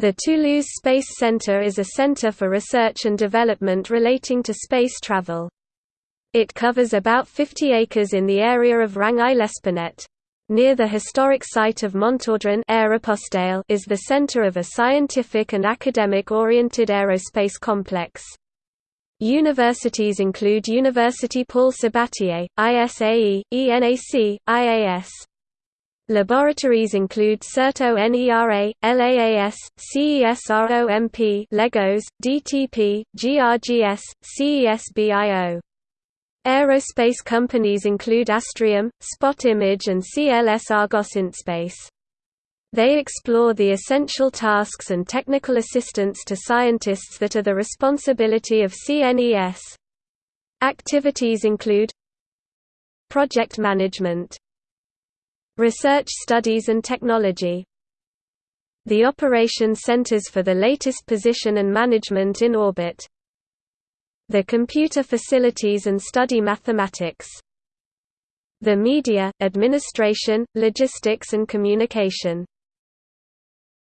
The Toulouse Space Centre is a centre for research and development relating to space travel. It covers about 50 acres in the area of Rangueil-Lespinet. Near the historic site of Montaudran is the centre of a scientific and academic-oriented aerospace complex. Universities include University Paul Sabatier, ISAE, ENAC, IAS. Laboratories include CERT-ONERA, LAAS, CESROMP LEGOS, DTP, GRGS, CESBIO. Aerospace companies include Astrium, Spot Image and CLS Argos Intespace. They explore the essential tasks and technical assistance to scientists that are the responsibility of CNES. Activities include Project management Research studies and technology The operation centers for the latest position and management in orbit. The computer facilities and study mathematics. The media, administration, logistics and communication